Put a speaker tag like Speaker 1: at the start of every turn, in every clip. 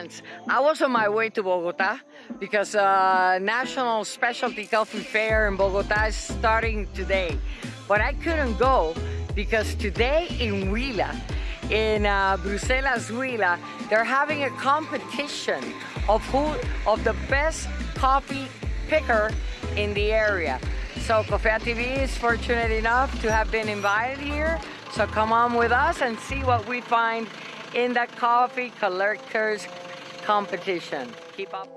Speaker 1: Friends, I was on my way to Bogota because uh, National Specialty Coffee Fair in Bogota is starting today. But I couldn't go because today in Huila, in uh, Bruselas Huila, they're having a competition of who of the best coffee picker in the area. So Cofea TV is fortunate enough to have been invited here. So come on with us and see what we find in the coffee collectors competition. Keep up.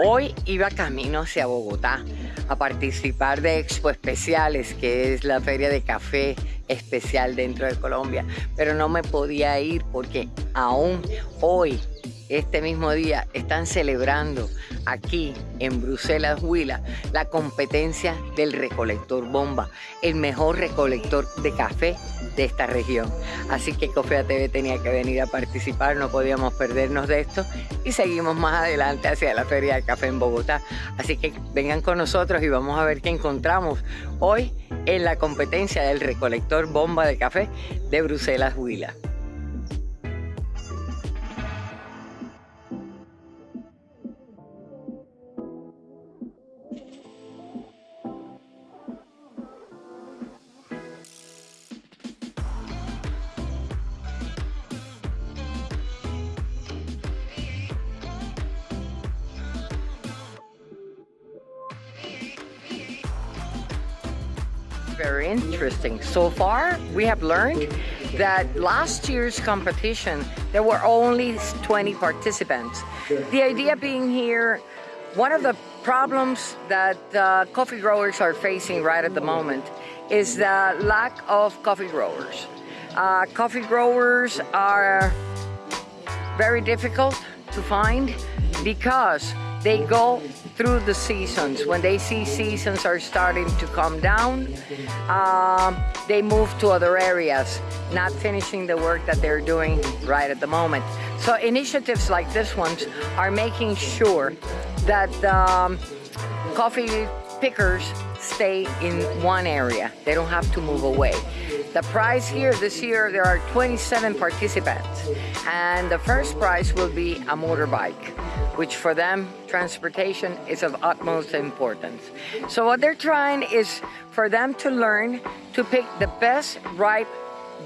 Speaker 1: Hoy iba camino hacia Bogotá a participar de Expo Especiales, que es la feria de café especial dentro de Colombia, pero no me podía ir porque aún hoy, este mismo día, están celebrando aquí en Bruselas, Huila, la competencia del recolector bomba, el mejor recolector de café de esta región. Así que Cofea TV tenía que venir a participar, no podíamos perdernos de esto y seguimos más adelante hacia la Feria de Café en Bogotá. Así que vengan con nosotros y vamos a ver qué encontramos hoy en la competencia del recolector bomba de café de Bruselas, Huila. Very interesting. So far, we have learned that last year's competition, there were only 20 participants. The idea being here, one of the problems that uh, coffee growers are facing right at the moment is the lack of coffee growers. Uh, coffee growers are very difficult to find because they go through the seasons. When they see seasons are starting to come down, um, they move to other areas, not finishing the work that they're doing right at the moment. So initiatives like this ones are making sure that um, coffee pickers stay in one area. They don't have to move away. The prize here this year, there are 27 participants, and the first prize will be a motorbike, which for them, transportation is of utmost importance. So what they're trying is for them to learn to pick the best ripe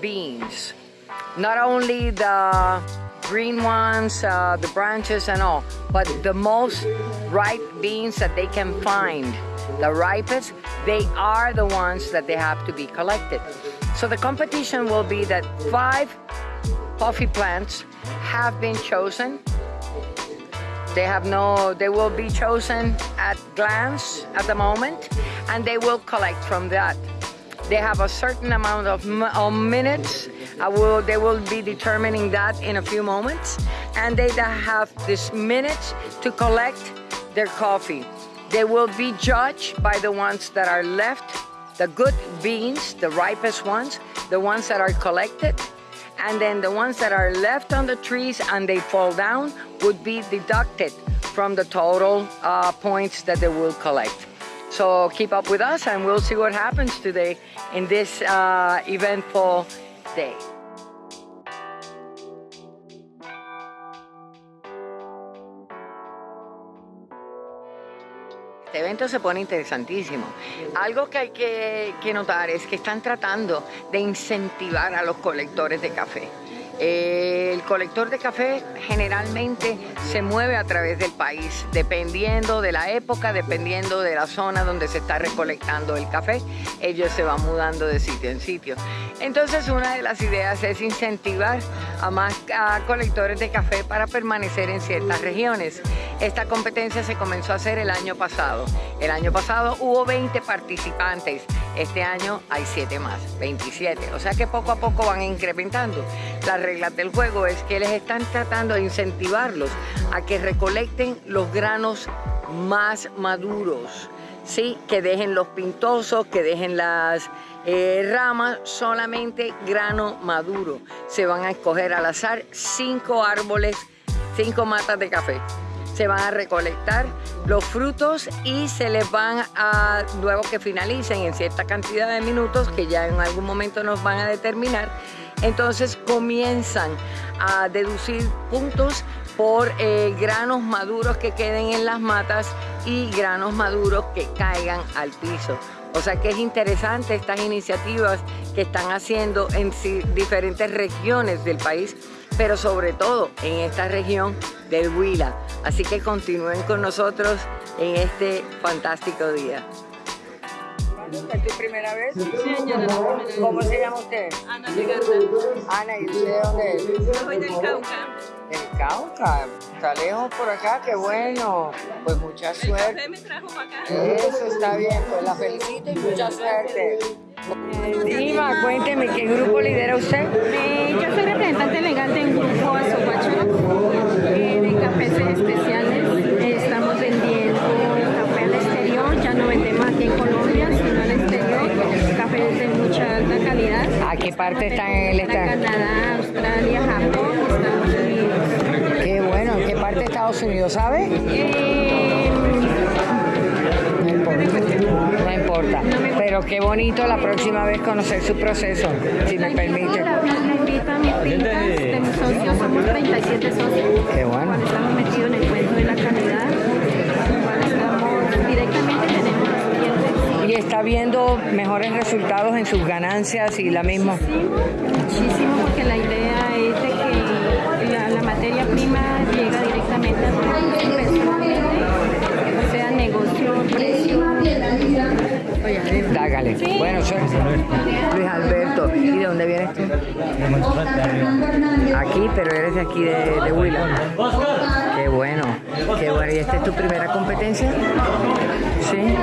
Speaker 1: beans. Not only the green ones, uh, the branches and all, but the most ripe beans that they can find. The ripest, they are the ones that they have to be collected. So the competition will be that five coffee plants have been chosen. They have no, they will be chosen at glance at the moment and they will collect from that. They have a certain amount of, of minutes. Will, they will be determining that in a few moments. And they have this minutes to collect their coffee. They will be judged by the ones that are left the good beans, the ripest ones, the ones that are collected, and then the ones that are left on the trees and they fall down would be deducted from the total uh, points that they will collect. So keep up with us and we'll see what happens today in this uh, eventful day. Evento se pone interesantísimo. Algo que hay que, que, notar es que están tratando de incentivar a los colectores de café. El colector de café generalmente se mueve a través del país, dependiendo de la época, dependiendo de la zona donde se está recolectando el café, ellos se van mudando de sitio en sitio. Entonces una de las ideas es incentivar a más colectores de café para permanecer en ciertas regiones. Esta competencia se comenzó a hacer el año pasado. El año pasado hubo 20 participantes, este año hay 7 más, 27. O sea que poco a poco van incrementando reglas del juego es que les están tratando de incentivarlos a que recolecten los granos más maduros, ¿sí? que dejen los pintosos, que dejen las eh, ramas, solamente grano maduro. se van a escoger al azar cinco árboles, cinco matas de café. Se van a recolectar los frutos y se les van a, luego que finalicen en cierta cantidad de minutos, que ya en algún momento nos van a determinar, entonces comienzan a deducir puntos por eh, granos maduros que queden en las matas y granos maduros que caigan al piso. O sea que es interesante estas iniciativas que están haciendo en diferentes regiones del país, pero sobre todo en esta región del Huila. Así que continúen con nosotros en este fantástico día. ¿Es tu primera vez?
Speaker 2: Sí, yo no
Speaker 1: ¿Cómo se llama usted?
Speaker 2: Ana Legarda.
Speaker 1: Ana, ¿y usted de dónde es?
Speaker 2: Yo soy del Cauca.
Speaker 1: El Cauca, está lejos por acá, qué bueno. Pues mucha
Speaker 2: El
Speaker 1: suerte.
Speaker 2: café me trajo para acá.
Speaker 1: Eso está bien, pues la felicito y mucha suerte. Dima, cuénteme, ¿qué grupo lidera usted?
Speaker 3: Eh, yo soy representante legal de un grupo Azoguacho eh, de cafés especiales. Eh, estamos vendiendo café al exterior, ya no vendemos aquí en Colombia, sino al exterior. Cafés de mucha alta calidad.
Speaker 1: ¿A qué parte están en el estado?
Speaker 3: Canadá, Australia, Japón, Estados Unidos.
Speaker 1: Qué bueno, ¿en qué parte de Estados Unidos, sabe? Pero qué bonito la próxima vez conocer su proceso, si me permite.
Speaker 3: Invito a mis fincas de mis socios, somos 37 socios.
Speaker 1: Qué bueno.
Speaker 3: Estamos metidos en el cuento de la calidad, estamos directamente tenemos los clientes.
Speaker 1: Y está viendo mejores resultados en sus ganancias y la misma.
Speaker 3: Muchísimo, muchísimo, porque la idea
Speaker 1: Dágale. Bueno, soy Luis Alberto. ¿Y de dónde vienes tú? Aquí, pero eres de aquí de, de Huila. Qué bueno, qué bueno. ¿Y esta es tu primera competencia? Sí.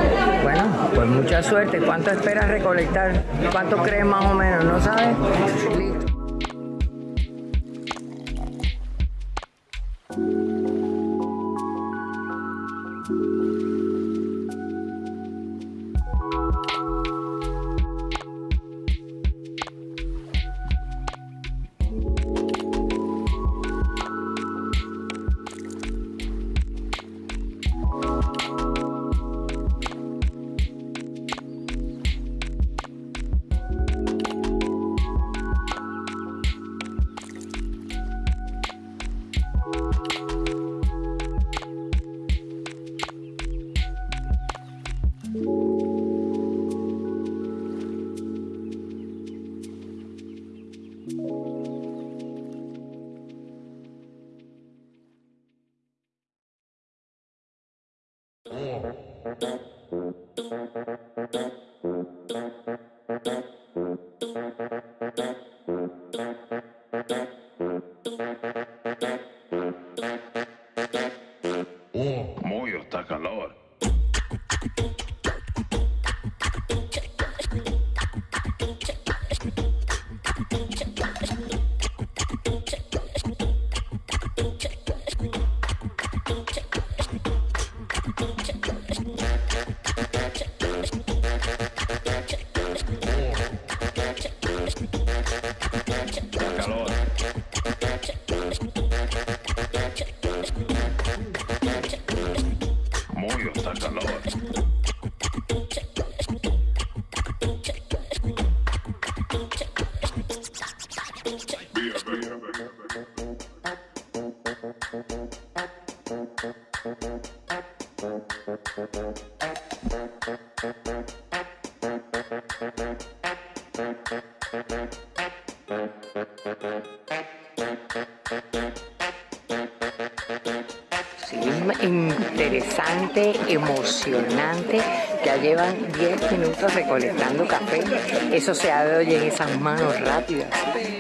Speaker 1: Bueno, pues mucha suerte. ¿Cuánto esperas recolectar? ¿Cuánto crees más o menos? ¿No sabes? Listo.
Speaker 4: Muy está
Speaker 1: interesante, emocionante. Ya llevan 10 minutos recolectando café. Eso se oír en esas manos rápidas,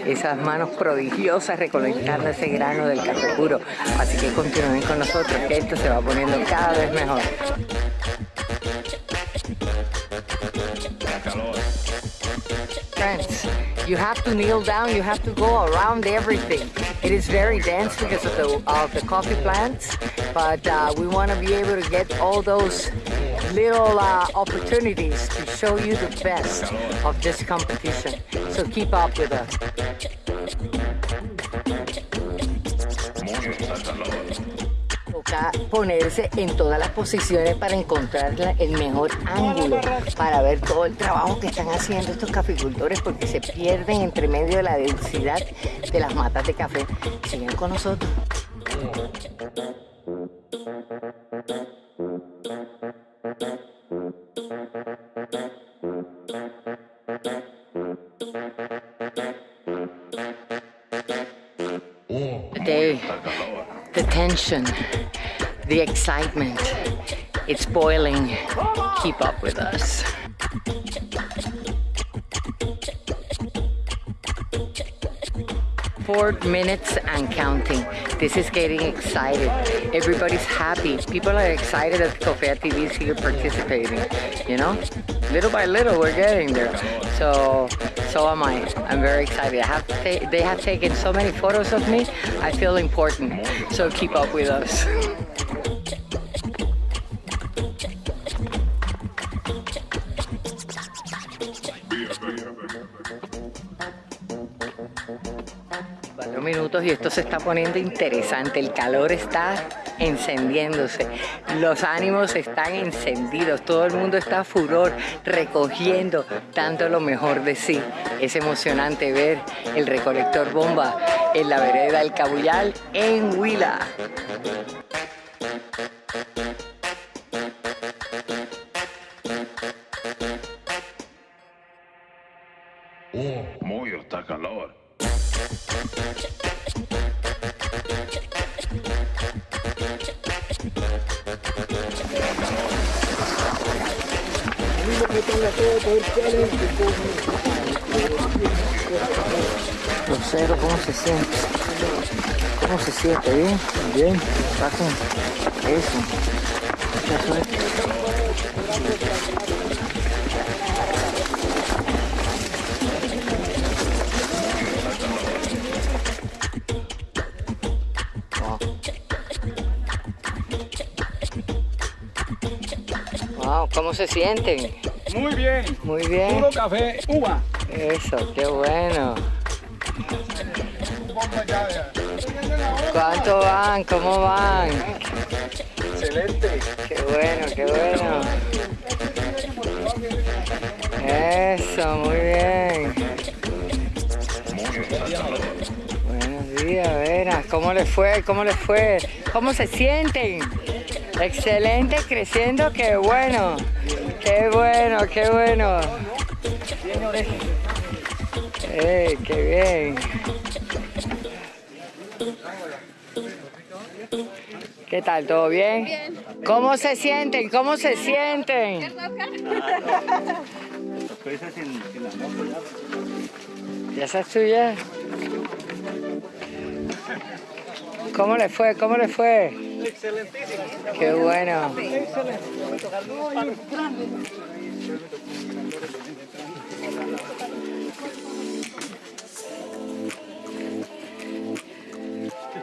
Speaker 1: esas manos prodigiosas recolectando ese grano del café puro. Así que continúen con nosotros, que esto se va poniendo cada vez mejor. Friends, you have to kneel down, you have to go around everything. It is very dense because of the, of the coffee plants, but uh, we want to be able to get all those little uh, opportunities to show you the best of this competition. So keep up with us. Toca ponerse en todas las posiciones para encontrar el mejor ángulo, para ver todo el trabajo que están haciendo estos caficultores porque se pierden entre medio de la densidad de las matas de café. Sigan con nosotros. The, day, the tension, the excitement, it's boiling. Keep up with us. Four minutes and counting. This is getting excited. Everybody's happy. People are excited that Cofea TV is here participating. You know, little by little, we're getting there. So, so am I. I'm very excited. I have they have taken so many photos of me. I feel important. So keep up with us. y esto se está poniendo interesante. El calor está encendiéndose. Los ánimos están encendidos. Todo el mundo está furor, recogiendo, dando lo mejor de sí. Es emocionante ver el recolector bomba en la vereda del Cabuyal en Huila. Se siente? ¿Cómo se siente? ¿Bien? Bien. Saquen eso. Wow, ¿cómo se sienten?
Speaker 5: Muy bien.
Speaker 1: Muy bien.
Speaker 5: Puro café, uva.
Speaker 1: Eso, qué bueno. ¿Cuánto van? ¿Cómo van?
Speaker 5: Excelente.
Speaker 1: Qué bueno, qué bueno. Eso, muy bien. Buenos días, Vera. ¿Cómo les fue? ¿Cómo les fue? ¿Cómo se sienten? Excelente, creciendo, qué bueno. Qué bueno, qué bueno. ¡Eh, qué bien! ¿Qué tal? ¿Todo bien?
Speaker 2: Bien.
Speaker 1: ¿Cómo se sienten? ¿Cómo se sienten? ¿Ya estás tuya? ¿Cómo le fue? ¿Cómo le fue?
Speaker 5: Excelentísimo.
Speaker 1: Qué bueno.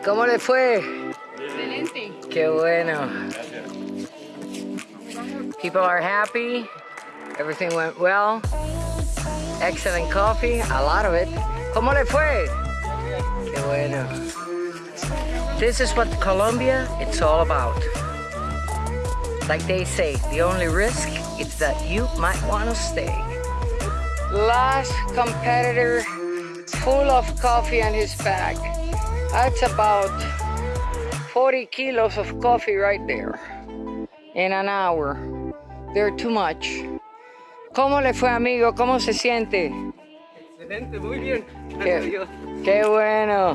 Speaker 1: ¿Cómo le fue? Qué bueno. People are happy. Everything went well. Excellent coffee, a lot of it. ¿Cómo le fue? Qué bueno. This is what Colombia it's all about. Like they say, the only risk is that you might want to stay. Last competitor full of coffee in his bag. That's about 40 kilos of coffee right there in an hour. They're too much. ¿Cómo le fue, amigo? ¿Cómo se siente?
Speaker 5: Excelente, muy bien. Gracias a
Speaker 1: Qué,
Speaker 5: Dios.
Speaker 1: qué bueno.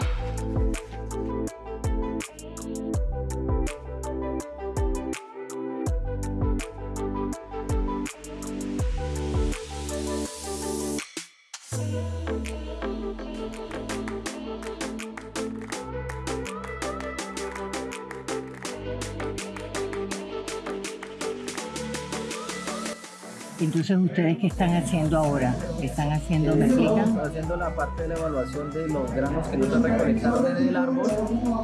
Speaker 1: Entonces, ¿ustedes qué están haciendo ahora? ¿Qué están haciendo? ¿Me explican?
Speaker 6: haciendo la parte de la evaluación de los granos que nos recolectaron en el árbol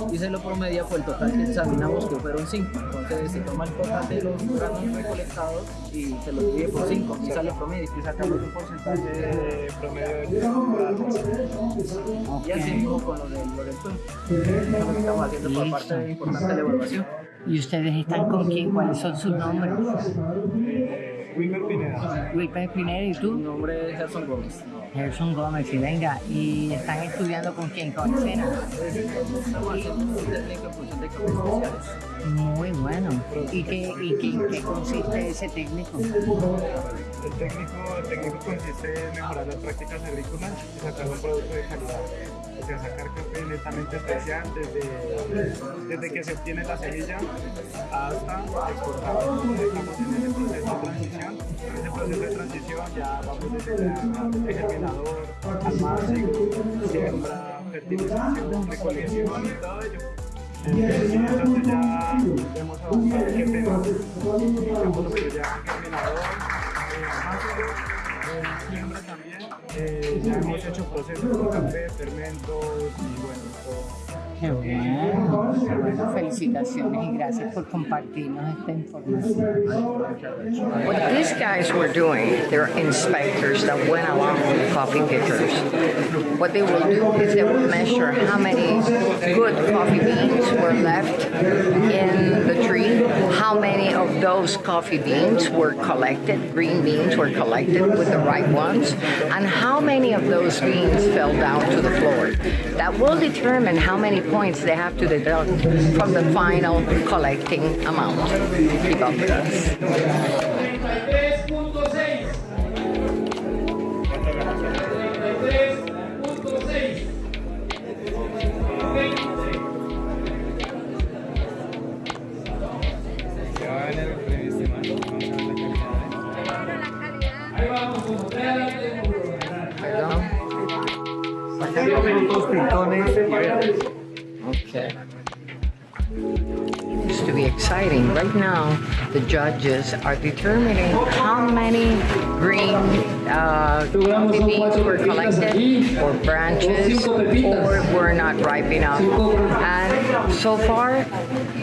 Speaker 6: y se lo promedia por el total que examinamos que fueron 5. Entonces se toma el total de los granos recolectados y se los divide por 5 y sale promedio y sacamos un porcentaje de promedio de y así mismo con lo del, lo del que estamos haciendo por parte de importante de la evaluación.
Speaker 1: ¿Y ustedes están con quién? ¿Cuáles son sus nombres?
Speaker 5: Wilmer Pineda.
Speaker 1: Wilmer Pineda y
Speaker 6: Mi
Speaker 1: tú,
Speaker 6: nombre es Gerson Gómez.
Speaker 1: Gerson Gómez. Y venga, ¿y están estudiando con quién? ¿Con Sena?
Speaker 6: Estamos haciendo un técnico en función de especiales.
Speaker 1: Muy bueno. ¿Y qué, y qué, qué consiste ese técnico?
Speaker 5: El técnico, el técnico consiste en mejorar las prácticas agrícolas y sacar un producto de calidad. O sea, sacar café netamente especial desde, desde que se obtiene la semilla hasta exportado. Estamos en ese proceso de transición. En ese proceso de transición ya vamos desde el germinador, almacén, siembra, fertilización, recolección y todo ello. Entonces ya hemos avanzado qué pena. Estamos que ya germinador, eh, almacén, eh, siembra también. Eh, ya hemos hecho procesos con café, fermentos y bueno, todo.
Speaker 1: Qué bueno. Felicitaciones y gracias por compartirnos esta información. What these guys were doing, they're inspectors that went along with the coffee pickers. What they will do is they will measure how many good coffee beans were left in the tree, how many of those coffee beans were collected, green beans were collected with the right ones, and how many of those beans fell down to the floor. That will determine how many points they have to deduct from the final collecting amount. Keep up with us. The judges are determining how many green uh, coffee beans were collected, or branches, or were not ripe enough. And so far,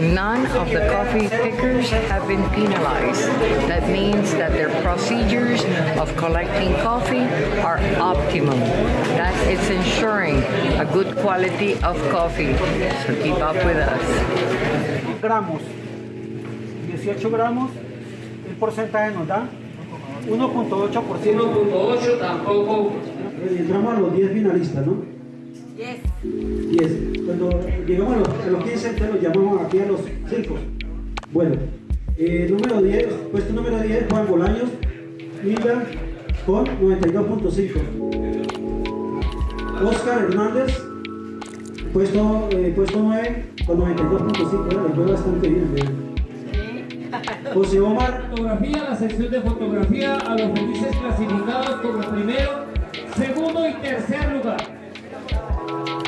Speaker 1: none of the coffee pickers have been penalized. That means that their procedures of collecting coffee are optimum. That it's ensuring a good quality of coffee. So keep up with us.
Speaker 7: gramos, 18 gramos, el porcentaje nos da 1.8%.
Speaker 8: 1.8 tampoco.
Speaker 7: Entramos a los 10 finalistas, ¿no? 10. 10. Cuando llegamos a los, a los 15, entonces los llamamos aquí a los 5. Bueno, eh, número 10, puesto número 10, Juan Bolaños, Mila, con 92.5. Oscar Hernández, puesto, eh, puesto 9, con 92.5. ¿eh? Le fue bastante bien. ¿eh? José Omar,
Speaker 8: Fotografía, la sección de fotografía a los felices clasificados como primero, segundo y tercer lugar.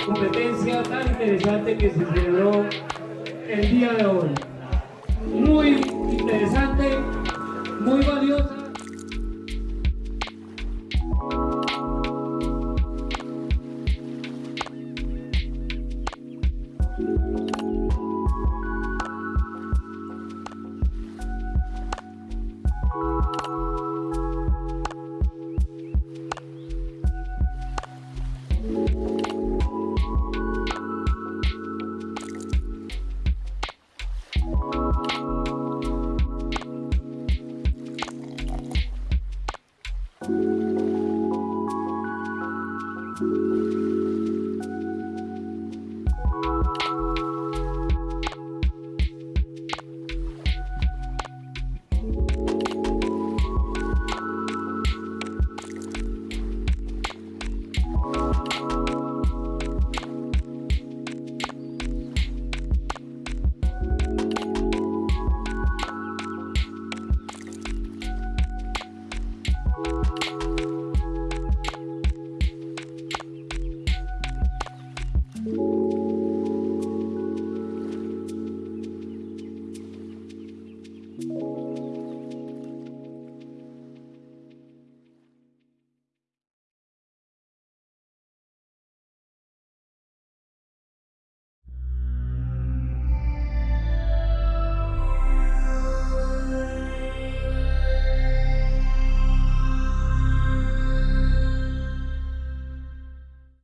Speaker 8: Competencia tan interesante que se celebró el día de hoy. Muy interesante, muy valiosa.